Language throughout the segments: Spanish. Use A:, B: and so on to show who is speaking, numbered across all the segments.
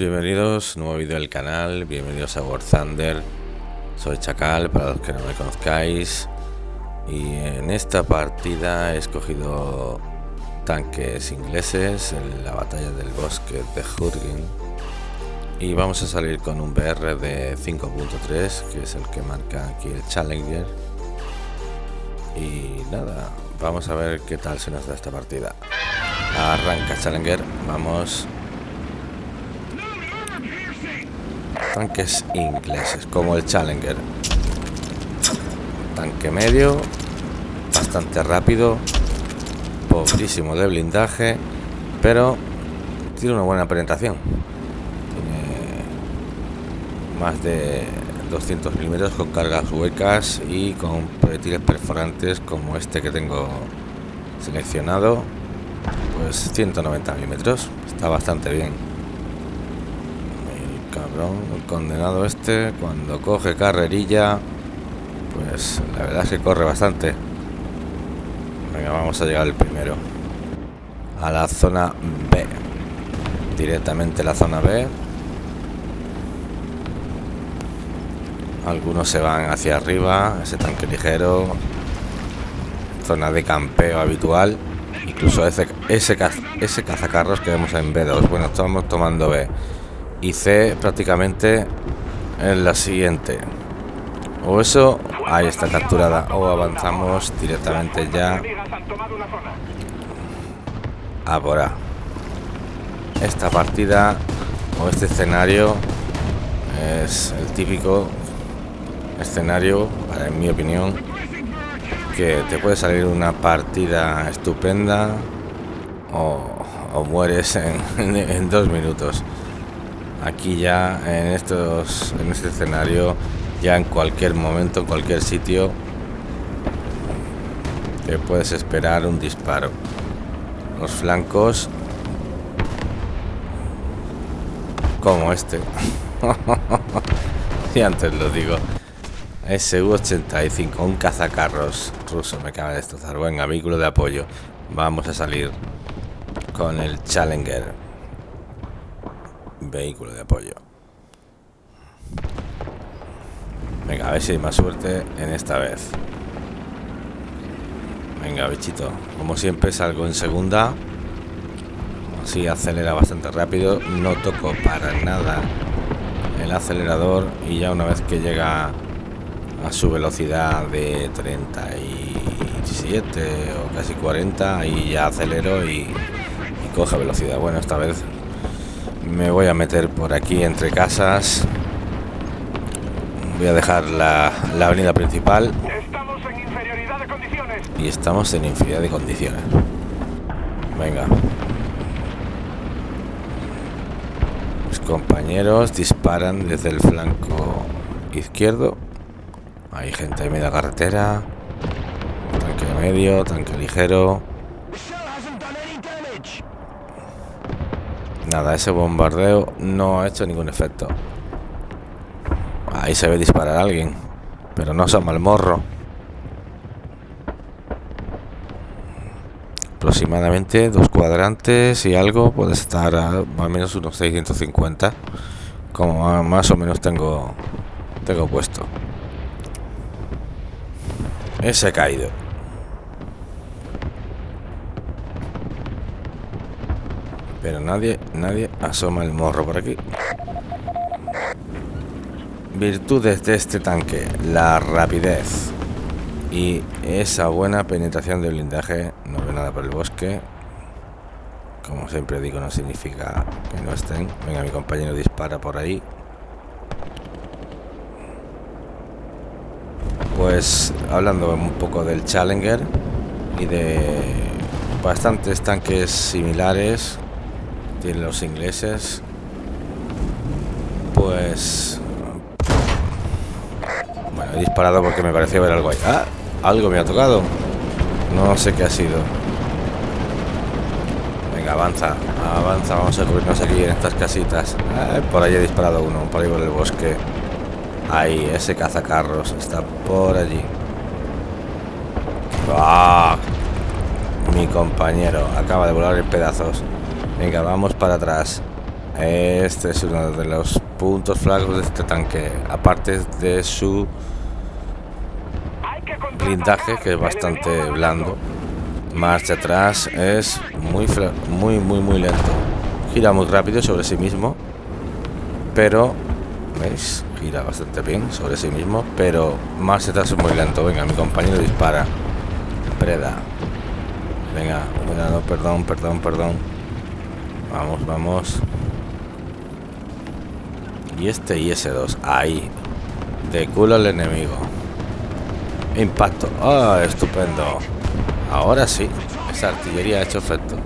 A: Bienvenidos, nuevo vídeo del canal, bienvenidos a War Thunder. Soy Chacal, para los que no me conozcáis. Y en esta partida he escogido tanques ingleses en la batalla del bosque de Hurgen. Y vamos a salir con un BR de 5.3, que es el que marca aquí el Challenger. Y nada, vamos a ver qué tal se nos da esta partida. Arranca Challenger, vamos. Tanques ingleses, como el Challenger. Tanque medio, bastante rápido, pobrísimo de blindaje, pero tiene una buena penetración. Tiene más de 200 milímetros con cargas huecas y con proyectiles perforantes como este que tengo seleccionado pues 190 milímetros está bastante bien el condenado este cuando coge carrerilla pues la verdad es que corre bastante. Venga vamos a llegar el primero. A la zona B. Directamente la zona B. Algunos se van hacia arriba ese tanque ligero. Zona de campeo habitual. Incluso ese, ese, ese cazacarros que vemos en B2 bueno estamos tomando B y C prácticamente en la siguiente. O eso ahí está capturada. O avanzamos directamente ya a por A. Esta partida o este escenario es el típico escenario en mi opinión que te puede salir una partida estupenda o, mueres en, dos minutos aquí ya en estos en este escenario ya en cualquier momento en cualquier sitio te puedes esperar un disparo los flancos como este y antes lo digo SU-85, un cazacarros ruso, me acaba de destrozar. Venga, vehículo de apoyo. Vamos a salir con el Challenger. Vehículo de apoyo. Venga, a ver si hay más suerte en esta vez. Venga, bichito. Como siempre salgo en segunda. Así acelera bastante rápido. No toco para nada el acelerador. Y ya una vez que llega a su velocidad de 37 o casi 40 y ya acelero y, coge velocidad bueno esta vez me voy a meter por aquí entre casas. Voy a dejar la, la avenida principal. Y estamos en inferioridad de condiciones. Venga. Mis compañeros disparan desde el flanco izquierdo. Hay gente en media carretera. Tanque medio, tanque ligero. Nada, ese bombardeo no ha hecho ningún efecto. Ahí se ve disparar a alguien. Pero no asoma el morro. Aproximadamente dos cuadrantes y algo. Puede estar a más o menos unos 650. Como más o menos tengo, tengo puesto. Ese ha caído. Pero nadie, nadie asoma el morro por aquí. Virtudes de este tanque. La rapidez. Y esa buena penetración de blindaje. No veo nada por el bosque. Como siempre digo, no significa que no estén. Venga, mi compañero dispara por ahí. pues hablando un poco del Challenger y de bastantes tanques similares tienen los ingleses pues bueno he disparado porque me parecía ver algo ahí ah, algo me ha tocado no sé qué ha sido venga avanza avanza vamos a cubrirnos aquí en estas casitas ah, por ahí he disparado uno por ahí por el bosque Ahí, ese cazacarros está por allí. ¡Ah! Mi compañero acaba de volar en pedazos. Venga, vamos para atrás. Este es uno de los puntos flacos de este tanque. Aparte de su blindaje, que es bastante blando. Marcha atrás es muy, muy, muy, muy lento. Gira muy rápido sobre sí mismo. Pero, ¿veis? Gira bastante bien sobre sí mismo. Pero marcha atrás es muy lento. Venga, mi compañero dispara. Preda. Venga, no, perdón, perdón, perdón. Vamos, vamos. Y este IS-2. Ahí. De culo al enemigo. Impacto. Ah, estupendo. Ahora sí. Esa artillería ha hecho efecto.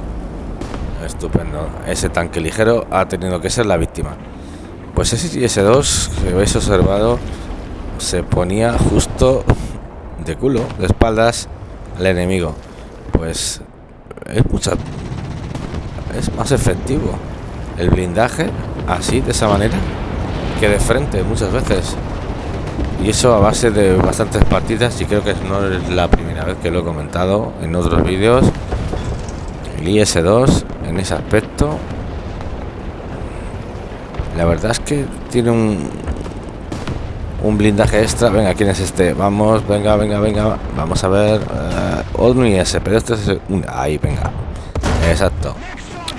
A: Estupendo. Ese tanque ligero ha tenido que ser la víctima. Pues ese IS-2 que habéis observado se ponía justo de culo, de espaldas al enemigo. Pues es mucha es más efectivo el blindaje así de esa manera que de frente muchas veces. Y eso a base de bastantes partidas y creo que no es la primera vez que lo he comentado en otros vídeos. El IS-2 en ese aspecto la verdad es que tiene un un blindaje extra. Venga quién es este vamos venga venga venga vamos a ver uh, otro IS pero este es un ahí venga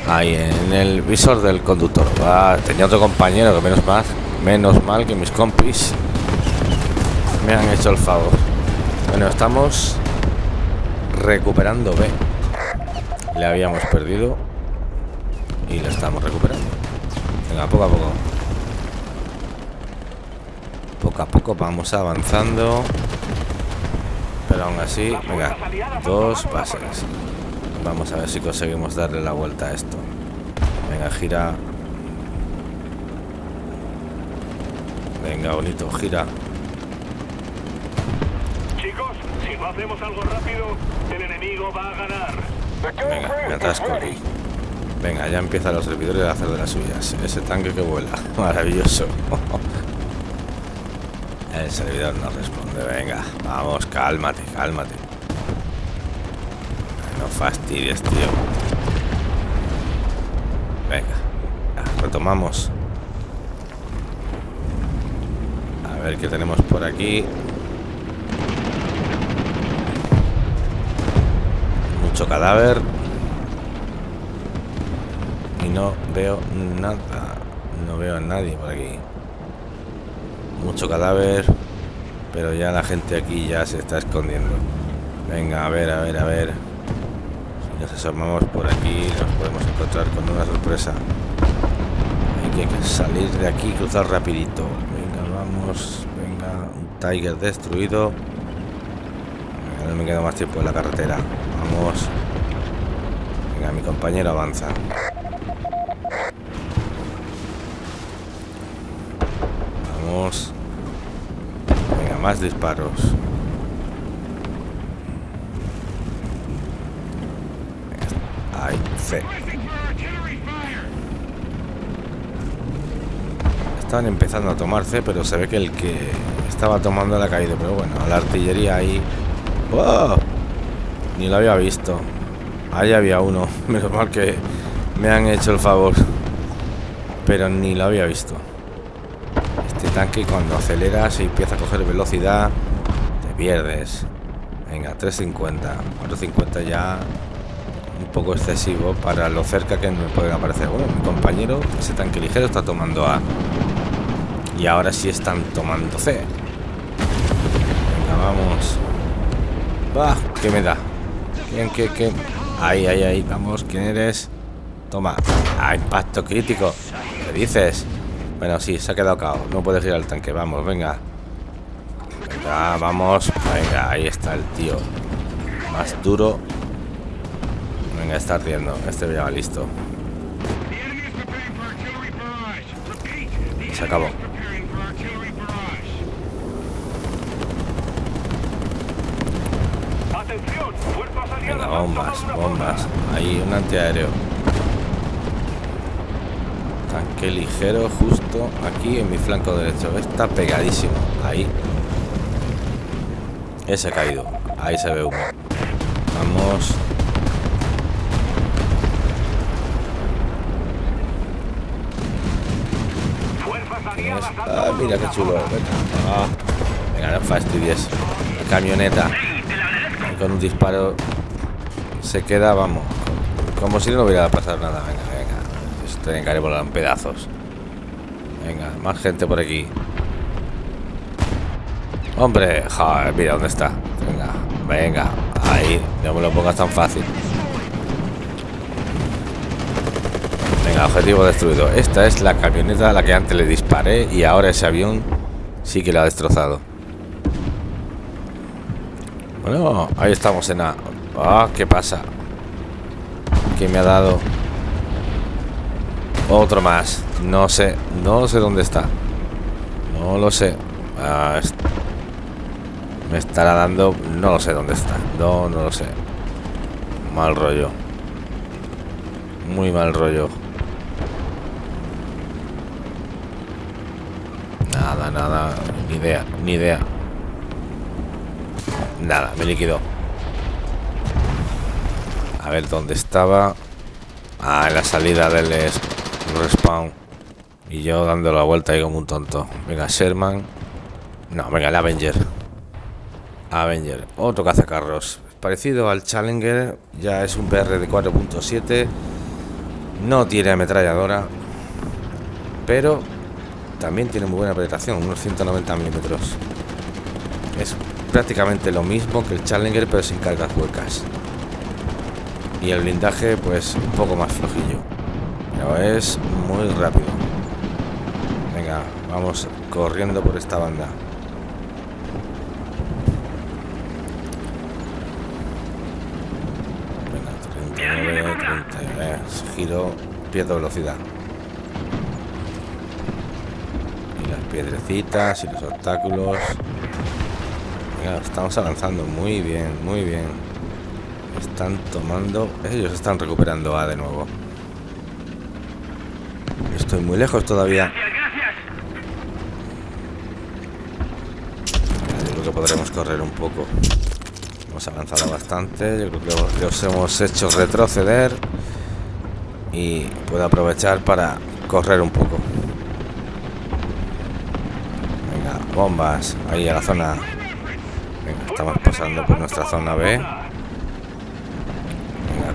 A: ahí en el visor del conductor. Va, tenía otro compañero que menos mal menos mal que mis compis me han hecho el favor. Bueno estamos recuperando B. Le habíamos perdido y le estamos recuperando. Venga poco a poco. Poco a poco vamos avanzando pero aún así venga dos pases Vamos a ver si conseguimos darle la vuelta a esto. Venga, gira. Venga, bonito, gira.
B: Chicos, si no hacemos algo rápido, el enemigo va a ganar.
A: Venga, me atasco aquí. Venga, ya empiezan los servidores a hacer de las suyas. Ese tanque que vuela. Maravilloso. El servidor no responde. Venga, vamos, cálmate, cálmate. No fastidies, tío. Venga, retomamos. A ver qué tenemos por aquí. Mucho cadáver. Y no veo nada. No veo a nadie por aquí. Mucho cadáver. Pero ya la gente aquí ya se está escondiendo. Venga, a ver, a ver, a ver. Nos asomamos por aquí nos podemos encontrar con una sorpresa. Hay que salir de aquí y cruzar rapidito. Venga, vamos. Venga, un Tiger destruido. no me queda más tiempo en la carretera. Vamos. Venga, mi compañero avanza. Vamos. Venga, más disparos. Estaban empezando a tomar C, pero se ve que el que estaba tomando la ha caído. Pero bueno, la artillería ahí... Ni lo había visto. Ahí había uno. Menos mal que me han hecho el favor. Pero ni lo había visto. Este tanque cuando aceleras y empieza a coger velocidad, te pierdes. Venga, 350. 450 ya poco excesivo para lo cerca que me pueden aparecer. Bueno, mi compañero, ese tanque ligero, está tomando A. Y ahora sí están tomando C. Venga, vamos. Va, ¿qué me da? ¿Quién, qué, qué? Ahí, ahí, ahí, vamos, ¿quién eres? Toma. Ah, impacto crítico. ¿Qué dices? Bueno, sí, se ha quedado cao. No puedes ir al tanque, vamos, venga. Venga, vamos. Venga, ahí está el tío. Más duro Venga, está ardiendo. Este ya va listo. Se acabó. Venga, bombas, bombas. Ahí un antiaéreo. Tanque ligero justo aquí en mi flanco derecho. Está pegadísimo. Ahí. Ese ha caído. Ahí se ve humo. Vamos. ¿Quién es? Ah, mira qué chulo. Ah. venga no fastidies. La camioneta. Con un disparo se queda, vamos. Como si no hubiera pasado nada. Venga, venga. Esto tiene que volar en pedazos. Venga, más gente por aquí. Hombre, joder, mira dónde está. Venga, venga. Ahí, no me lo pongas tan fácil. Venga, objetivo destruido. Esta es la camioneta a la que antes le disparé y ahora ese avión sí que la ha destrozado. Bueno, ahí estamos en A. Ah, ¿qué pasa? ¿Qué me ha dado? Otro más. No sé, no sé dónde está. No lo sé. Ah, me estará dando... No lo sé dónde está. No, no lo sé. Mal rollo. Muy mal rollo. Nada. Ni idea, ni idea. Nada, me liquidó. A ver dónde estaba. Ah, en la salida del respawn. Y yo dando la vuelta ahí como un tonto. Venga, Sherman. No, venga, el Avenger. Avenger, otro cazacarros. Parecido al Challenger, ya es un PR de 4.7. No tiene ametralladora, pero también tiene muy buena penetración, unos 190 milímetros. Es prácticamente lo mismo que el Challenger, pero sin cargas huecas. Y el blindaje, pues un poco más flojillo. Pero es muy rápido. Venga, vamos corriendo por esta banda. giro, pierdo velocidad. Y las piedrecitas y los obstáculos. estamos avanzando muy bien, muy bien. Están tomando... Ellos están recuperando A de nuevo. Estoy muy lejos todavía. Yo creo que podremos correr un poco. Hemos avanzado bastante. Yo creo que los hemos hecho retroceder y puedo aprovechar para correr un poco. Venga, bombas, ahí a la zona. Venga, estamos pasando por nuestra zona B. Venga,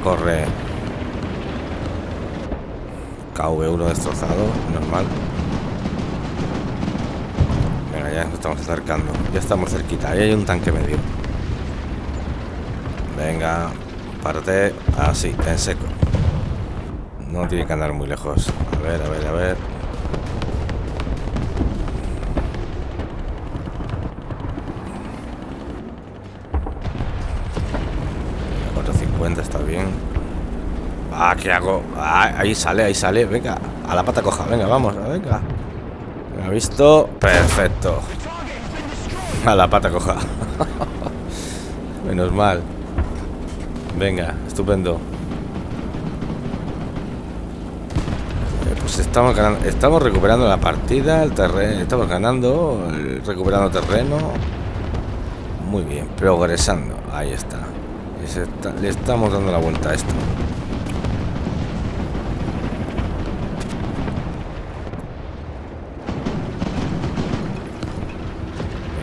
A: corre. KV1 destrozado, normal. Venga, ya nos estamos acercando. Ya estamos cerquita. Ahí hay un tanque medio. Venga, parte así, en seco. No tiene que andar muy lejos. A ver, a ver, a ver. 450 está bien. Ah, ¿qué hago? Ah, ahí sale, ahí sale. Venga, a la pata coja. Venga, vamos, venga. ¿Me ha visto? Perfecto. A la pata coja. Menos mal. Venga, estupendo. Pues estamos ganando, estamos recuperando la partida, el terreno, estamos ganando, recuperando terreno. Muy bien, progresando. Ahí está. Le estamos dando la vuelta a esto.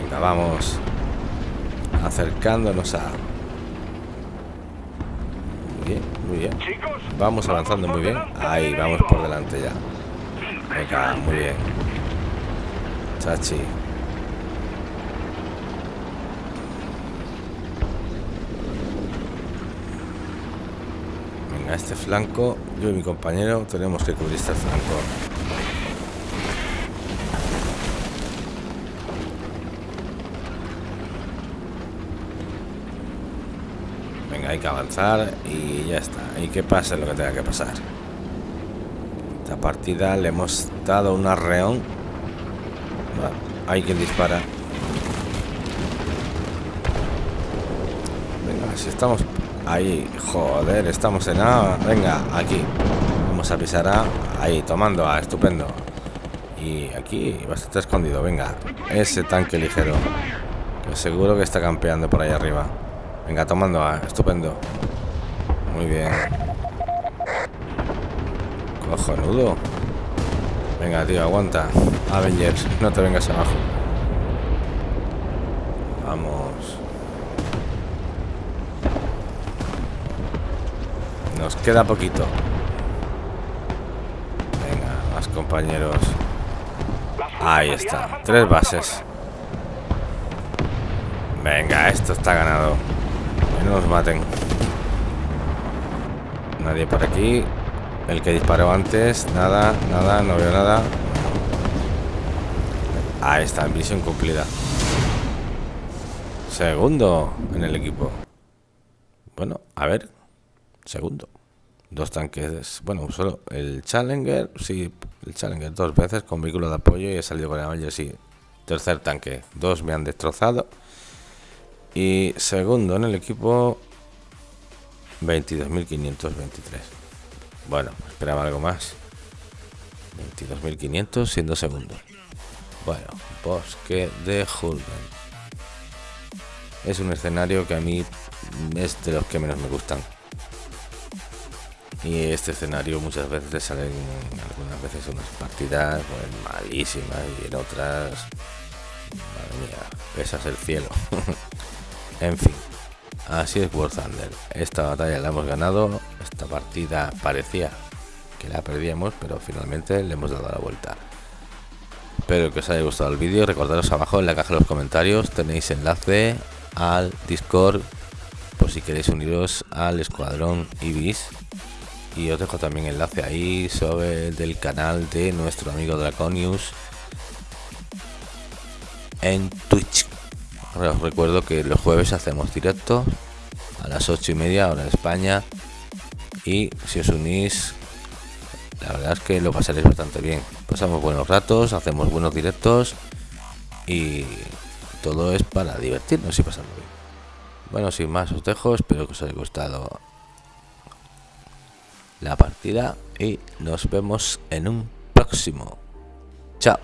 A: Venga, vamos acercándonos a muy bien. Vamos avanzando muy bien. Ahí, vamos por delante ya. Venga, muy bien. Chachi. Venga, este flanco, yo y mi compañero tenemos que cubrir este flanco. hay que avanzar y ya está. Y que pase lo que tenga que pasar. Esta partida le hemos dado un arreón. hay quien dispara. Venga, si estamos ahí, joder, estamos en A. Venga, aquí. Vamos a pisar A. Ahí, tomando A, estupendo. Y aquí, bastante escondido. Venga, ese tanque ligero. Que seguro que está campeando por ahí arriba. Venga, tomando A. Estupendo. Muy bien. Cojonudo. Venga, tío, aguanta. Avengers, no te vengas abajo. Vamos. Nos queda poquito. Venga, más compañeros. Ahí está. Tres bases. Venga, esto está ganado. Que no nos maten. Nadie por aquí. El que disparó antes. Nada, nada, no veo nada. Ahí está, misión cumplida. Segundo en el equipo. Bueno, a ver. Segundo. Dos tanques. Bueno, solo el Challenger. Sí, el Challenger dos veces con vehículo de apoyo y he salido con el Avenger. Sí. Tercer tanque. Dos me han destrozado. Y segundo en el equipo. 22.523. Bueno, esperaba algo más. 22.500 siendo segundo. Bueno, bosque de Hulben. Es un escenario que a mí es de los que menos me gustan. Y este escenario muchas veces salen, algunas veces unas partidas pues, malísimas y en otras, madre mía, pesas el cielo. en fin, así es War Thunder. Esta batalla la hemos ganado, esta partida parecía que la perdíamos, pero finalmente le hemos dado la vuelta. Espero que os haya gustado el vídeo, recordaros abajo en la caja de los comentarios tenéis enlace al Discord por si queréis uniros al escuadrón Ibis y os dejo también enlace ahí sobre el del canal de nuestro amigo Draconius en Twitch. Os recuerdo que los jueves hacemos directo a las 8 y media hora de España. Y si os unís la verdad es que lo pasaréis bastante bien. Pasamos buenos ratos hacemos buenos directos y todo es para divertirnos y pasarlo bien. Bueno, sin más os dejo, espero que os haya gustado la partida y nos vemos en un próximo. Chao.